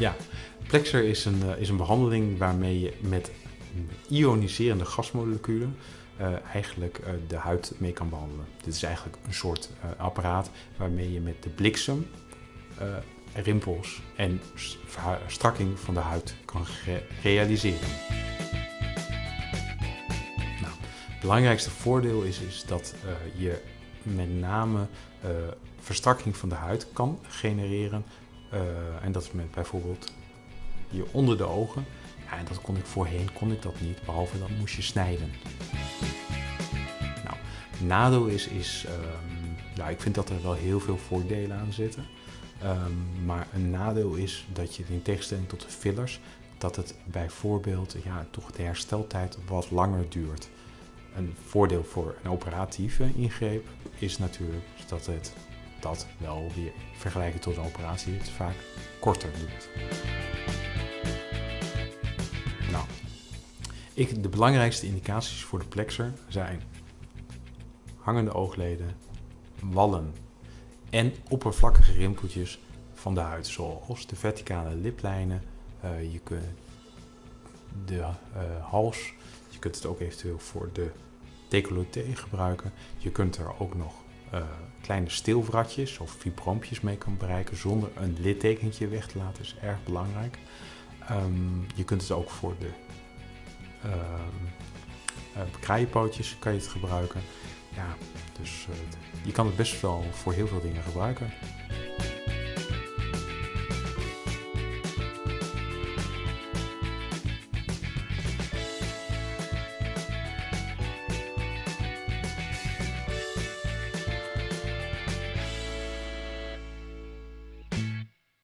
Ja, Plexer is een, uh, is een behandeling waarmee je met ioniserende gasmoleculen uh, eigenlijk uh, de huid mee kan behandelen. Dit is eigenlijk een soort apparaat waarmee je met de bliksem rimpels en strakking van de huid kan realiseren. Nou, het belangrijkste voordeel is, is dat je met name verstrakking van de huid kan genereren. En dat is met bijvoorbeeld hier onder de ogen. Ja, en dat kon ik voorheen kon ik dat niet, behalve dan moest je snijden. Nou, nadeel is, is um, ja, ik vind dat er wel heel veel voordelen aan zitten. Um, maar een nadeel is dat je in tegenstelling tot de fillers, dat het bijvoorbeeld ja, toch de hersteltijd wat langer duurt. Een voordeel voor een operatieve ingreep is natuurlijk dat het dat wel weer vergelijken tot een operatie het vaak korter duurt. Ik, de belangrijkste indicaties voor de plexer zijn hangende oogleden, wallen en oppervlakkige rimpeltjes van de huid, zoals de verticale liplijnen. Uh, je kunt de uh, hals, je kunt het ook eventueel voor de decolleté gebruiken. Je kunt er ook nog uh, kleine stilvratjes of fibroompjes mee kan bereiken zonder een littekentje weg te laten, is erg belangrijk. Um, je kunt het ook voor de uh, kraaienpootjes kan je het gebruiken. Ja, dus uh, je kan het best wel voor heel veel dingen gebruiken.